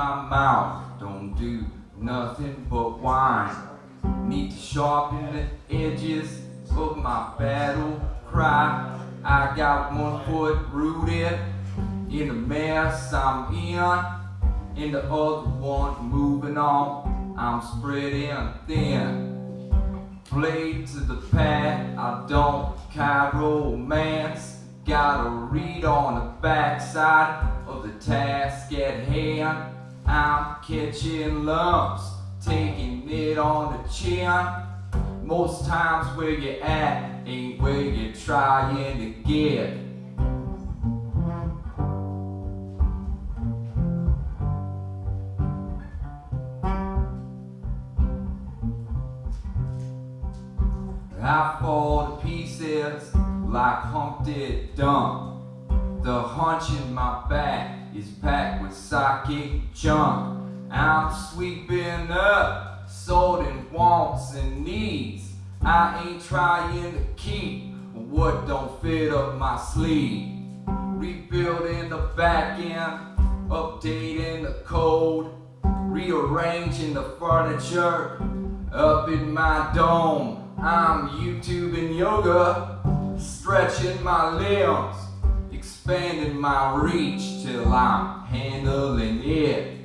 my mouth don't do nothing but whine. Need to sharpen the edges of my battle cry. I got one foot rooted in the mess I'm in, and the other one moving on. I'm spreading thin. Blade to the pad, I don't carry romance. Gotta read on the backside of the task at hand. I'm catching lumps, taking it on the chin. Most times where you at ain't where you're trying to get. I fall to pieces like Humpty Dump. The hunch in my back is packed with psychic junk. I'm sweeping up, sorting wants and needs. I ain't trying to keep what don't fit up my sleeve. Rebuilding the back end, updating the code, rearranging the furniture up in my dome. I'm YouTubing yoga, stretching my limbs, expanding my reach till I'm handling it.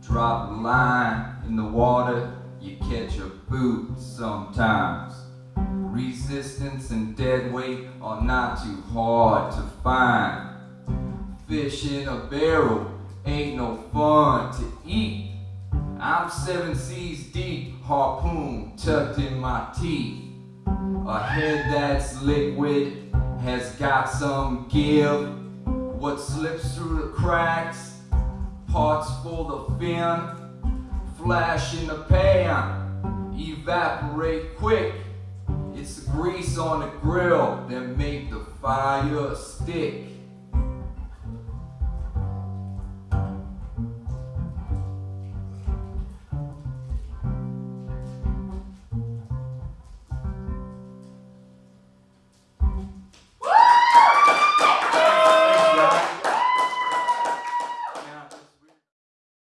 Drop a line in the water, you catch a boot sometimes. Resistance and dead weight are not too hard to find. Fish in a barrel ain't no fun to eat. I'm seven seas deep, harpoon tucked in my teeth. A head that's liquid has got some give. What slips through the cracks, parts full of fin, flash in the pan, evaporate quick. It's the grease on the grill that make the fire stick.